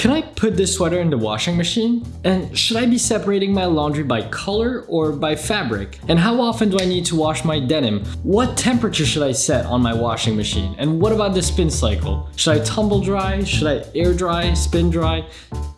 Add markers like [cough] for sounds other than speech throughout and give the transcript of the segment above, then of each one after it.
Can I put this sweater in the washing machine? And should I be separating my laundry by color or by fabric? And how often do I need to wash my denim? What temperature should I set on my washing machine? And what about the spin cycle? Should I tumble dry? Should I air dry, spin dry?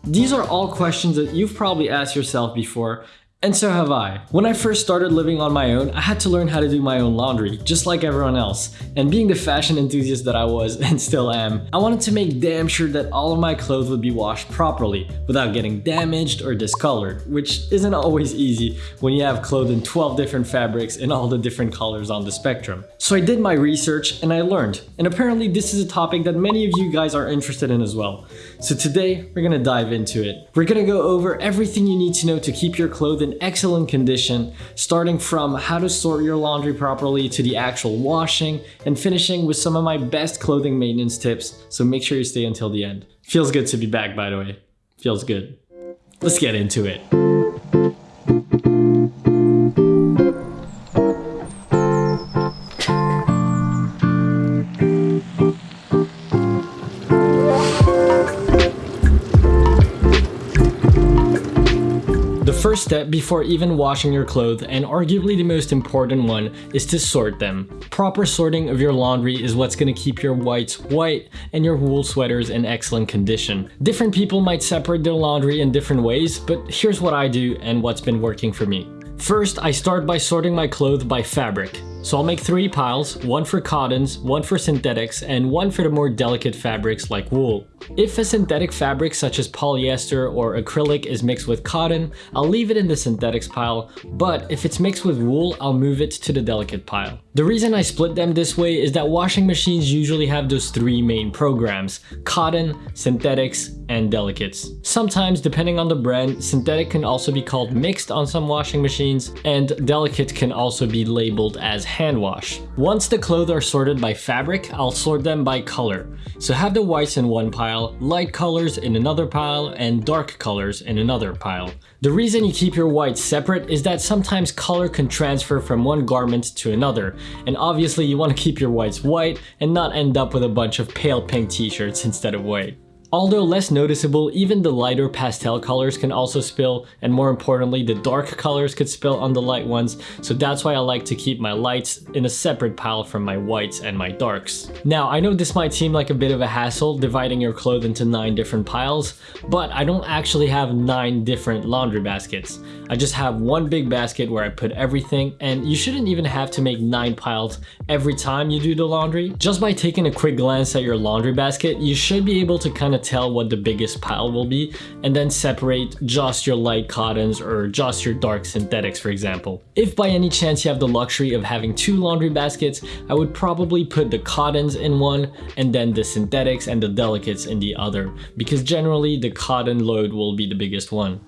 These are all questions that you've probably asked yourself before and so have I. When I first started living on my own, I had to learn how to do my own laundry, just like everyone else. And being the fashion enthusiast that I was, [laughs] and still am, I wanted to make damn sure that all of my clothes would be washed properly, without getting damaged or discolored, which isn't always easy when you have clothes in 12 different fabrics and all the different colors on the spectrum. So I did my research and I learned, and apparently this is a topic that many of you guys are interested in as well. So today, we're gonna dive into it. We're gonna go over everything you need to know to keep your clothes in excellent condition, starting from how to sort your laundry properly to the actual washing, and finishing with some of my best clothing maintenance tips, so make sure you stay until the end. Feels good to be back, by the way. Feels good. Let's get into it. Step before even washing your clothes, and arguably the most important one, is to sort them. Proper sorting of your laundry is what's gonna keep your whites white and your wool sweaters in excellent condition. Different people might separate their laundry in different ways, but here's what I do and what's been working for me. First, I start by sorting my clothes by fabric. So I'll make three piles, one for cottons, one for synthetics, and one for the more delicate fabrics like wool. If a synthetic fabric such as polyester or acrylic is mixed with cotton, I'll leave it in the synthetics pile, but if it's mixed with wool, I'll move it to the delicate pile. The reason I split them this way is that washing machines usually have those three main programs, cotton, synthetics, and delicates. Sometimes, depending on the brand, synthetic can also be called mixed on some washing machines, and delicate can also be labeled as hand wash. Once the clothes are sorted by fabric, I'll sort them by color. So have the whites in one pile, light colors in another pile, and dark colors in another pile. The reason you keep your whites separate is that sometimes color can transfer from one garment to another, and obviously you want to keep your whites white and not end up with a bunch of pale pink t-shirts instead of white. Although less noticeable, even the lighter pastel colors can also spill, and more importantly, the dark colors could spill on the light ones, so that's why I like to keep my lights in a separate pile from my whites and my darks. Now, I know this might seem like a bit of a hassle, dividing your clothes into 9 different piles, but I don't actually have 9 different laundry baskets. I just have one big basket where I put everything, and you shouldn't even have to make 9 piles every time you do the laundry. Just by taking a quick glance at your laundry basket, you should be able to kind of tell what the biggest pile will be and then separate just your light cottons or just your dark synthetics for example. If by any chance you have the luxury of having two laundry baskets, I would probably put the cottons in one and then the synthetics and the delicates in the other because generally the cotton load will be the biggest one.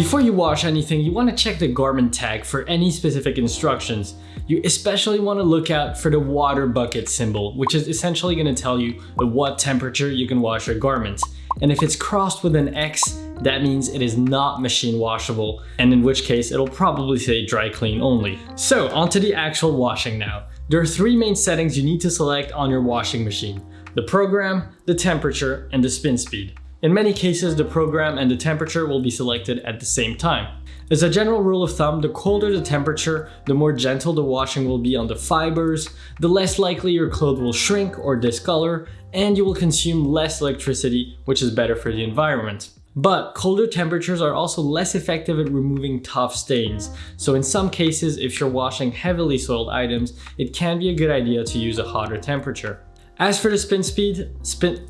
Before you wash anything, you want to check the garment tag for any specific instructions. You especially want to look out for the water bucket symbol, which is essentially going to tell you at what temperature you can wash your garments. And if it's crossed with an X, that means it is not machine washable, and in which case it'll probably say dry clean only. So onto the actual washing now. There are three main settings you need to select on your washing machine. The program, the temperature, and the spin speed. In many cases, the program and the temperature will be selected at the same time. As a general rule of thumb, the colder the temperature, the more gentle the washing will be on the fibers, the less likely your clothes will shrink or discolor, and you will consume less electricity, which is better for the environment. But colder temperatures are also less effective at removing tough stains, so in some cases if you're washing heavily soiled items, it can be a good idea to use a hotter temperature. As for the spin speed, spin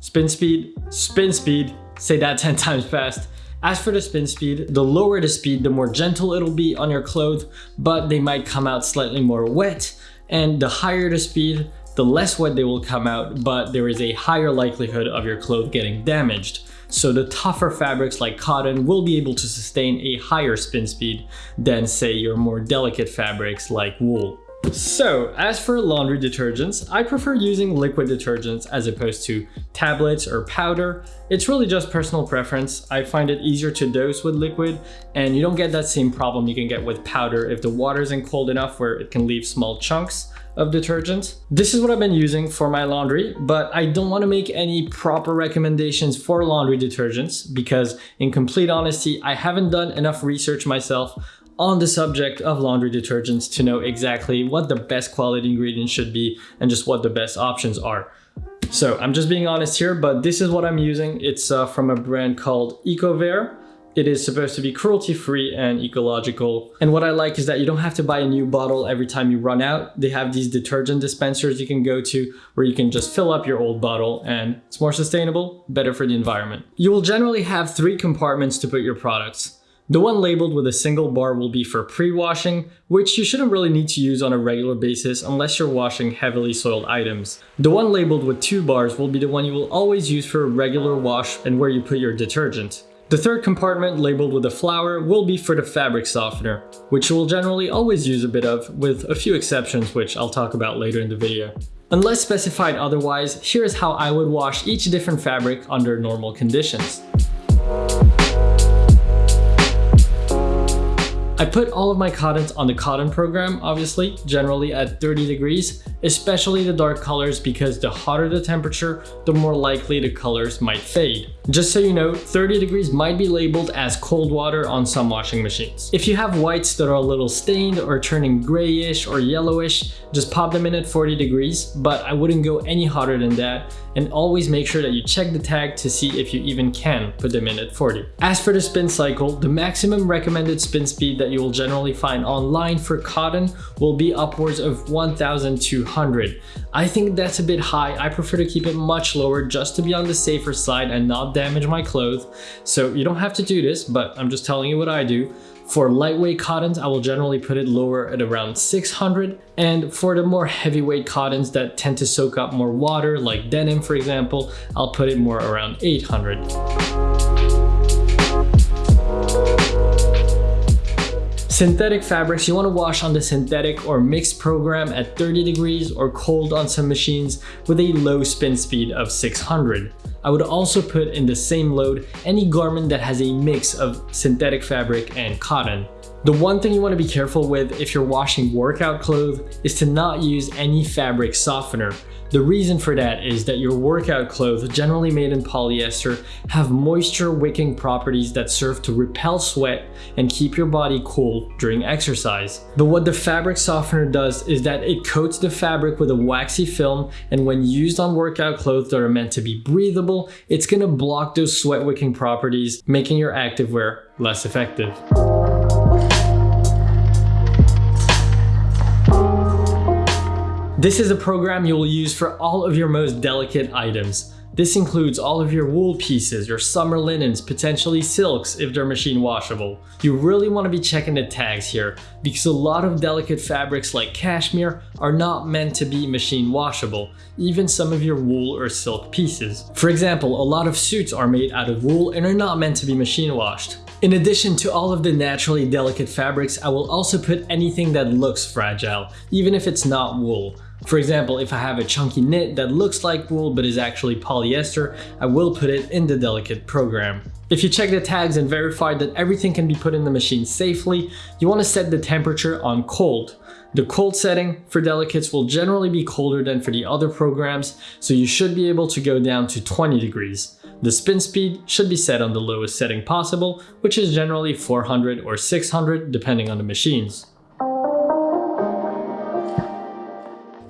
spin speed, spin speed, say that [laughs] 10 times fast. As for the spin speed, the lower the speed, the more gentle it'll be on your clothes, but they might come out slightly more wet. And the higher the speed, the less wet they will come out, but there is a higher likelihood of your clothes getting damaged. So the tougher fabrics like cotton will be able to sustain a higher spin speed than say your more delicate fabrics like wool. So, as for laundry detergents, I prefer using liquid detergents as opposed to tablets or powder. It's really just personal preference. I find it easier to dose with liquid and you don't get that same problem you can get with powder if the water isn't cold enough where it can leave small chunks of detergent. This is what I've been using for my laundry, but I don't want to make any proper recommendations for laundry detergents because in complete honesty, I haven't done enough research myself on the subject of laundry detergents to know exactly what the best quality ingredients should be and just what the best options are. So I'm just being honest here, but this is what I'm using. It's uh, from a brand called Ecover. It is supposed to be cruelty-free and ecological. And what I like is that you don't have to buy a new bottle every time you run out. They have these detergent dispensers you can go to where you can just fill up your old bottle and it's more sustainable, better for the environment. You will generally have three compartments to put your products. The one labeled with a single bar will be for pre-washing, which you shouldn't really need to use on a regular basis unless you're washing heavily soiled items. The one labeled with two bars will be the one you will always use for a regular wash and where you put your detergent. The third compartment, labeled with a flower, will be for the fabric softener, which you will generally always use a bit of, with a few exceptions which I'll talk about later in the video. Unless specified otherwise, here's how I would wash each different fabric under normal conditions. I put all of my cottons on the cotton program, obviously, generally at 30 degrees, especially the dark colors because the hotter the temperature, the more likely the colors might fade. Just so you know, 30 degrees might be labeled as cold water on some washing machines. If you have whites that are a little stained or turning grayish or yellowish, just pop them in at 40 degrees, but I wouldn't go any hotter than that and always make sure that you check the tag to see if you even can put them in at 40. As for the spin cycle, the maximum recommended spin speed that you will generally find online for cotton will be upwards of 1200. I think that's a bit high. I prefer to keep it much lower just to be on the safer side and not damage my clothes. So you don't have to do this, but I'm just telling you what I do. For lightweight cottons, I will generally put it lower at around 600. And for the more heavyweight cottons that tend to soak up more water, like denim for example, I'll put it more around 800. Synthetic fabrics, you want to wash on the synthetic or mixed program at 30 degrees or cold on some machines with a low spin speed of 600. I would also put in the same load any garment that has a mix of synthetic fabric and cotton. The one thing you want to be careful with if you're washing workout clothes is to not use any fabric softener. The reason for that is that your workout clothes, generally made in polyester, have moisture wicking properties that serve to repel sweat and keep your body cool during exercise. But what the fabric softener does is that it coats the fabric with a waxy film and when used on workout clothes that are meant to be breathable, it's gonna block those sweat wicking properties, making your activewear less effective. This is a program you will use for all of your most delicate items. This includes all of your wool pieces, your summer linens, potentially silks if they're machine washable. You really want to be checking the tags here because a lot of delicate fabrics like cashmere are not meant to be machine washable, even some of your wool or silk pieces. For example, a lot of suits are made out of wool and are not meant to be machine washed. In addition to all of the naturally delicate fabrics, I will also put anything that looks fragile, even if it's not wool. For example, if I have a chunky knit that looks like wool but is actually polyester, I will put it in the delicate program. If you check the tags and verify that everything can be put in the machine safely, you want to set the temperature on cold. The cold setting for delicates will generally be colder than for the other programs, so you should be able to go down to 20 degrees. The spin speed should be set on the lowest setting possible, which is generally 400 or 600 depending on the machines.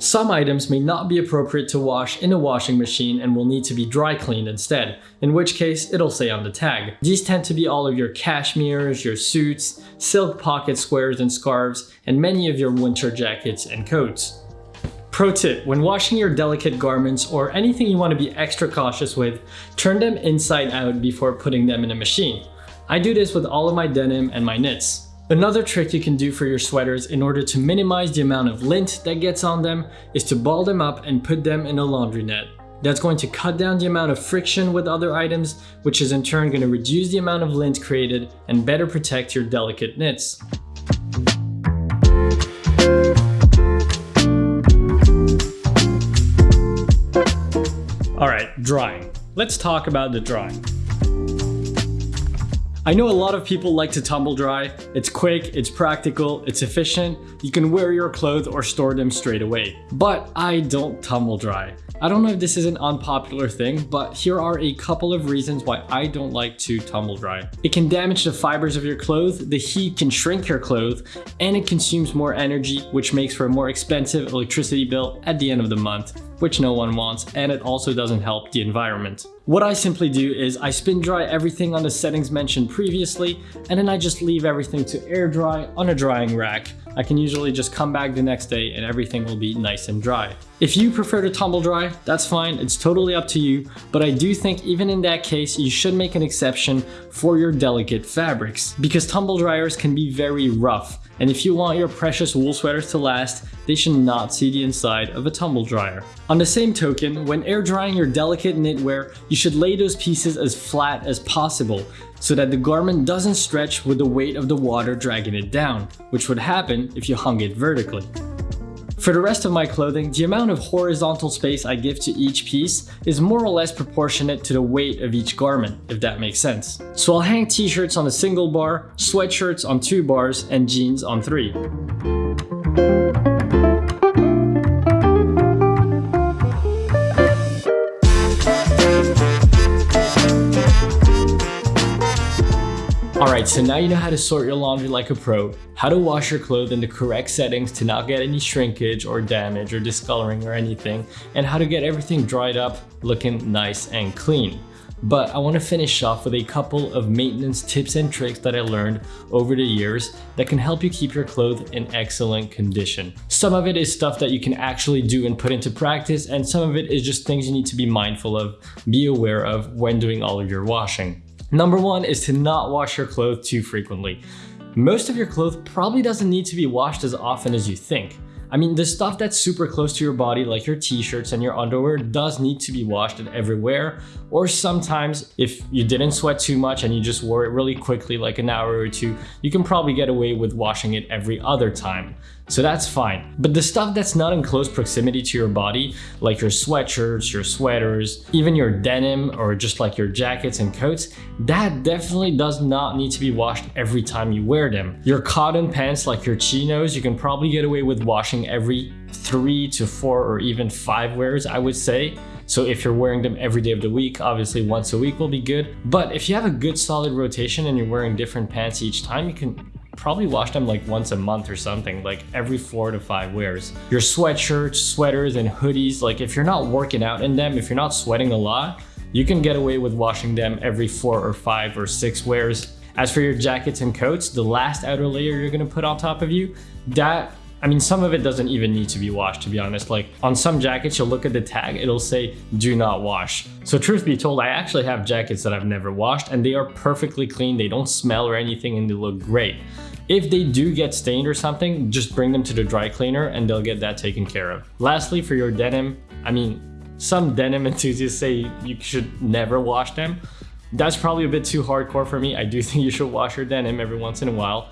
Some items may not be appropriate to wash in a washing machine and will need to be dry cleaned instead, in which case it'll say on the tag. These tend to be all of your cashmeres, your suits, silk pocket squares and scarves, and many of your winter jackets and coats. Pro tip, when washing your delicate garments or anything you want to be extra cautious with, turn them inside out before putting them in a machine. I do this with all of my denim and my knits. Another trick you can do for your sweaters in order to minimize the amount of lint that gets on them is to ball them up and put them in a laundry net. That's going to cut down the amount of friction with other items, which is in turn going to reduce the amount of lint created and better protect your delicate knits. All right, drying. Let's talk about the drying. I know a lot of people like to tumble dry. It's quick, it's practical, it's efficient. You can wear your clothes or store them straight away. But I don't tumble dry. I don't know if this is an unpopular thing, but here are a couple of reasons why I don't like to tumble dry. It can damage the fibers of your clothes, the heat can shrink your clothes, and it consumes more energy, which makes for a more expensive electricity bill at the end of the month which no one wants, and it also doesn't help the environment. What I simply do is I spin dry everything on the settings mentioned previously, and then I just leave everything to air dry on a drying rack. I can usually just come back the next day and everything will be nice and dry. If you prefer to tumble dry, that's fine, it's totally up to you, but I do think even in that case, you should make an exception for your delicate fabrics, because tumble dryers can be very rough, and if you want your precious wool sweaters to last, they should not see the inside of a tumble dryer. On the same token, when air drying your delicate knitwear, you should lay those pieces as flat as possible so that the garment doesn't stretch with the weight of the water dragging it down, which would happen if you hung it vertically. For the rest of my clothing, the amount of horizontal space I give to each piece is more or less proportionate to the weight of each garment, if that makes sense. So I'll hang t-shirts on a single bar, sweatshirts on two bars, and jeans on three. So now you know how to sort your laundry like a pro, how to wash your clothes in the correct settings to not get any shrinkage or damage or discoloring or anything, and how to get everything dried up looking nice and clean. But I want to finish off with a couple of maintenance tips and tricks that I learned over the years that can help you keep your clothes in excellent condition. Some of it is stuff that you can actually do and put into practice, and some of it is just things you need to be mindful of, be aware of when doing all of your washing. Number one is to not wash your clothes too frequently. Most of your clothes probably doesn't need to be washed as often as you think. I mean, the stuff that's super close to your body, like your t-shirts and your underwear, does need to be washed everywhere. Or sometimes, if you didn't sweat too much and you just wore it really quickly, like an hour or two, you can probably get away with washing it every other time so that's fine. But the stuff that's not in close proximity to your body, like your sweatshirts, your sweaters, even your denim, or just like your jackets and coats, that definitely does not need to be washed every time you wear them. Your cotton pants, like your chinos, you can probably get away with washing every three to four or even five wears, I would say. So if you're wearing them every day of the week, obviously once a week will be good. But if you have a good solid rotation and you're wearing different pants each time, you can probably wash them like once a month or something, like every four to five wears. Your sweatshirts, sweaters, and hoodies, like if you're not working out in them, if you're not sweating a lot, you can get away with washing them every four or five or six wears. As for your jackets and coats, the last outer layer you're gonna put on top of you, that I mean, some of it doesn't even need to be washed, to be honest. Like on some jackets, you'll look at the tag, it'll say, do not wash. So truth be told, I actually have jackets that I've never washed and they are perfectly clean. They don't smell or anything and they look great. If they do get stained or something, just bring them to the dry cleaner and they'll get that taken care of. Lastly, for your denim, I mean, some denim [laughs] enthusiasts say you should never wash them. That's probably a bit too hardcore for me. I do think you should wash your denim every once in a while.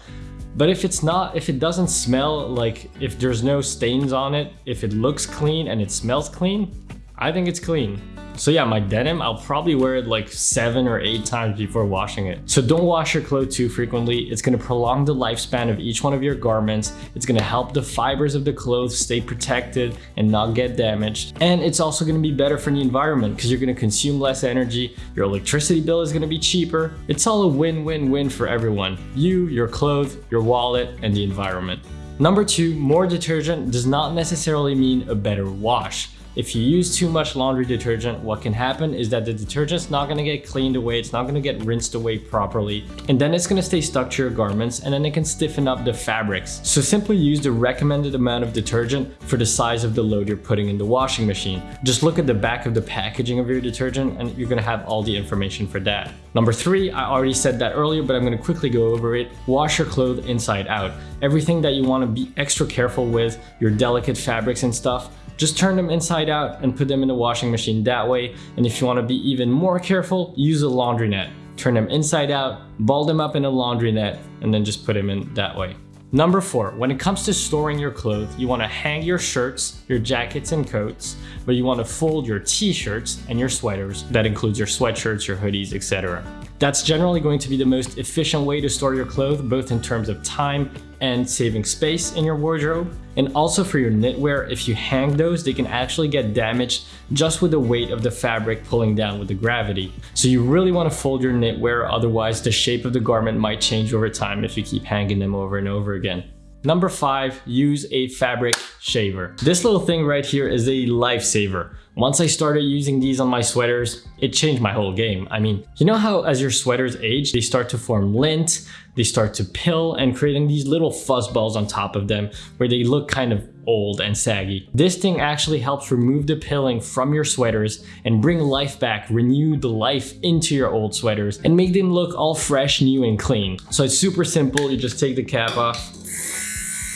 But if it's not, if it doesn't smell like, if there's no stains on it, if it looks clean and it smells clean, I think it's clean. So yeah, my denim, I'll probably wear it like seven or eight times before washing it. So don't wash your clothes too frequently. It's gonna prolong the lifespan of each one of your garments. It's gonna help the fibers of the clothes stay protected and not get damaged. And it's also gonna be better for the environment because you're gonna consume less energy. Your electricity bill is gonna be cheaper. It's all a win-win-win for everyone. You, your clothes, your wallet, and the environment. Number two, more detergent does not necessarily mean a better wash. If you use too much laundry detergent, what can happen is that the detergent's not gonna get cleaned away, it's not gonna get rinsed away properly, and then it's gonna stay stuck to your garments and then it can stiffen up the fabrics. So simply use the recommended amount of detergent for the size of the load you're putting in the washing machine. Just look at the back of the packaging of your detergent and you're gonna have all the information for that. Number three, I already said that earlier, but I'm gonna quickly go over it. Wash your clothes inside out. Everything that you wanna be extra careful with, your delicate fabrics and stuff, just turn them inside out and put them in the washing machine that way. And if you wanna be even more careful, use a laundry net. Turn them inside out, ball them up in a laundry net, and then just put them in that way. Number four, when it comes to storing your clothes, you want to hang your shirts, your jackets and coats, but you want to fold your t-shirts and your sweaters. That includes your sweatshirts, your hoodies, etc. That's generally going to be the most efficient way to store your clothes, both in terms of time and saving space in your wardrobe. And also for your knitwear, if you hang those, they can actually get damaged just with the weight of the fabric pulling down with the gravity. So you really want to fold your knitwear, otherwise the shape of the garment might change over time if you keep hanging them over and over again. Number five, use a fabric shaver. This little thing right here is a lifesaver. Once I started using these on my sweaters, it changed my whole game. I mean, you know how as your sweaters age, they start to form lint, they start to pill and creating these little fuzz balls on top of them where they look kind of old and saggy. This thing actually helps remove the pilling from your sweaters and bring life back, renew the life into your old sweaters and make them look all fresh, new and clean. So it's super simple. You just take the cap off,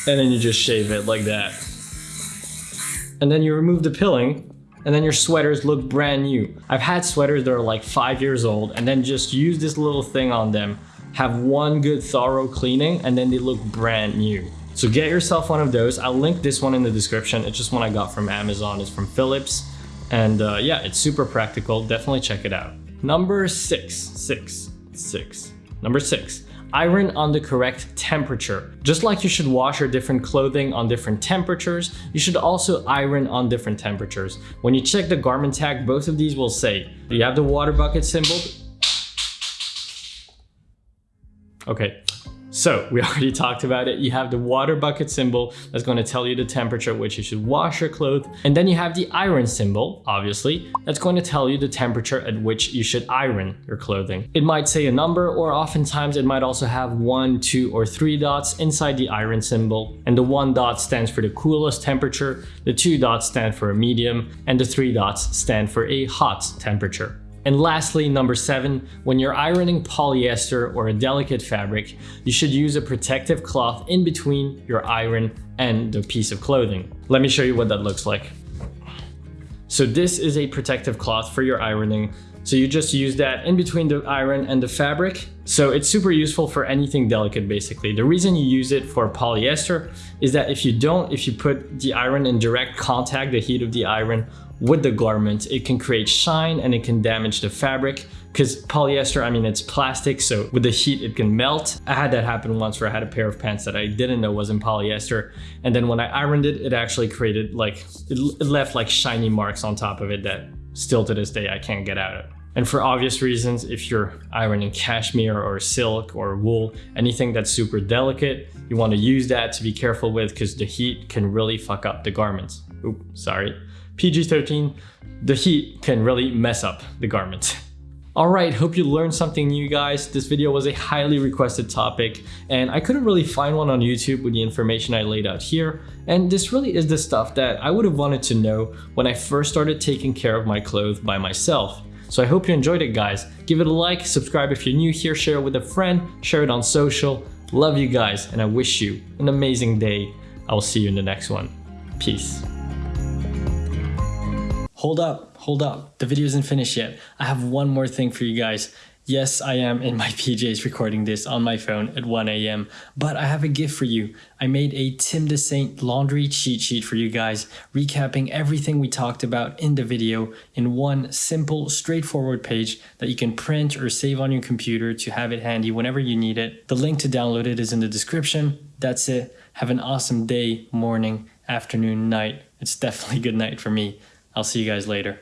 and then you just shave it like that. And then you remove the pilling and then your sweaters look brand new. I've had sweaters that are like five years old and then just use this little thing on them, have one good thorough cleaning and then they look brand new. So get yourself one of those. I'll link this one in the description. It's just one I got from Amazon. It's from Philips. And uh, yeah, it's super practical. Definitely check it out. Number six, six, six. Number six, iron on the correct temperature. Just like you should wash your different clothing on different temperatures, you should also iron on different temperatures. When you check the garment tag, both of these will say, Do you have the water bucket symbol. Okay, so we [laughs] already talked about it. You have the water bucket symbol that's going to tell you the temperature at which you should wash your clothes. And then you have the iron symbol, obviously, that's going to tell you the temperature at which you should iron your clothing. It might say a number or oftentimes it might also have one, two, or three dots inside the iron symbol. And the one dot stands for the coolest temperature, the two dots stand for a medium, and the three dots stand for a hot temperature. And lastly, number seven, when you're ironing polyester or a delicate fabric, you should use a protective cloth in between your iron and the piece of clothing. Let me show you what that looks like. So this is a protective cloth for your ironing. So you just use that in between the iron and the fabric. So it's super useful for anything delicate basically. The reason you use it for polyester is that if you don't, if you put the iron in direct contact, the heat of the iron with the garment, it can create shine and it can damage the fabric because polyester, I mean, it's plastic, so with the heat, it can melt. I had that happen once where I had a pair of pants that I didn't know was in polyester. And then when I ironed it, it actually created like, it left like shiny marks on top of it that still to this day, I can't get out of. And for obvious reasons, if you're ironing cashmere or silk or wool, anything that's super delicate, you want to use that to be careful with because the heat can really fuck up the garments. Oop, sorry. PG-13, the heat can really mess up the garment. [laughs] Alright, hope you learned something new guys. This video was a highly requested topic and I couldn't really find one on YouTube with the information I laid out here. And this really is the stuff that I would have wanted to know when I first started taking care of my clothes by myself. So I hope you enjoyed it guys. Give it a like, subscribe if you're new here, share it with a friend, share it on social. Love you guys and I wish you an amazing day. I will see you in the next one. Peace. Hold up, hold up. The video isn't finished yet. I have one more thing for you guys. Yes, I am in my [laughs] PJs recording this on my phone at 1 a.m. But I have a gift for you. I made a Tim Dessaint laundry cheat sheet for you guys, recapping everything we talked about in the video in one simple, straightforward page that you can print or save on your computer to have it handy whenever you need it. The link to download it is in the description. That's it. Have an awesome day, morning, afternoon, night. It's definitely good night for me. I'll see you guys later.